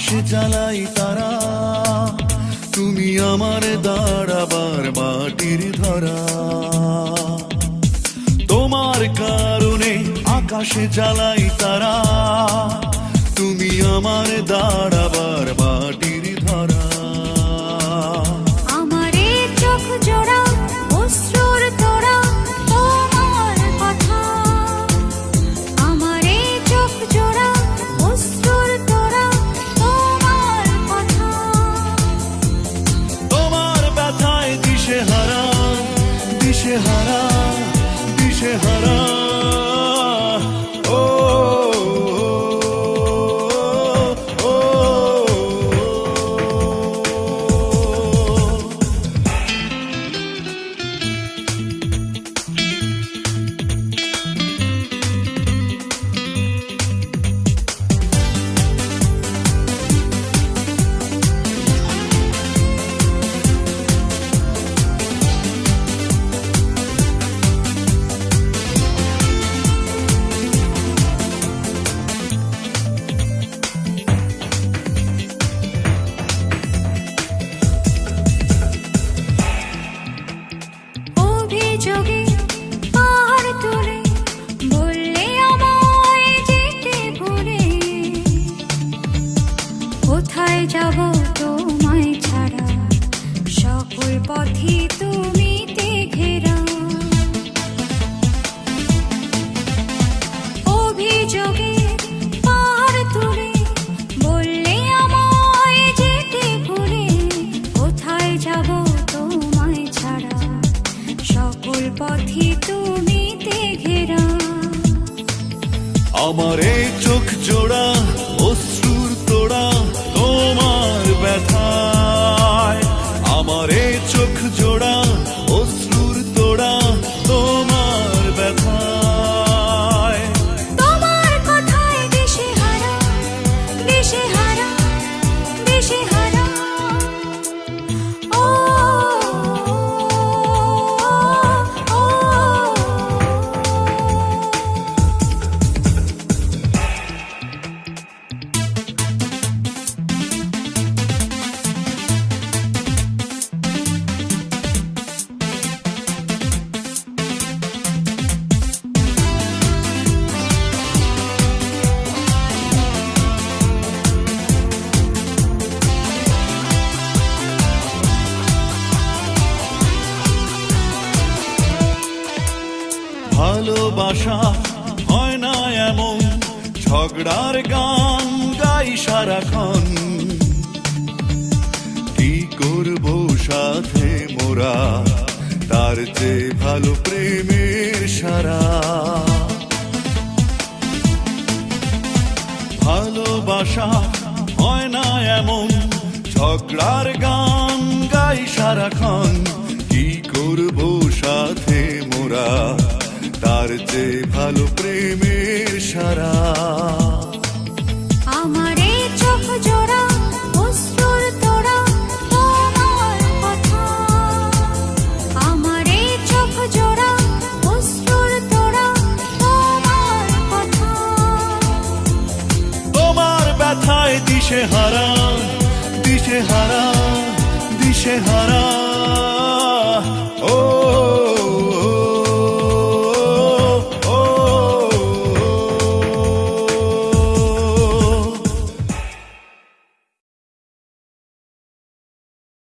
কারণে জ্বালাই তারা। তুমি আমার দাঁড়াবার মাটির ধরা। তোমার কারণে আকাশে জ্বালাই তারা। তুমি আমার দাঁড়াবার মাটির ধরা। যোগে আমার এই চোখ জোড়া অশ্রুর তোড়া তোমার ব্যথায়। আমার এই চোখ জোড়া ভালোবাসা হয় না এমন। ঝগড়ার গান গাই সারাক্ষণ। কি করব সাথে মোরা? তার যে ভালো প্রেমের সারা। ভালোবাসা হয় না এমন। ঝগড়ার গান গাই সারাক্ষণ। ব্যথায় দিশে হারা দিশে হারা দিশে হারা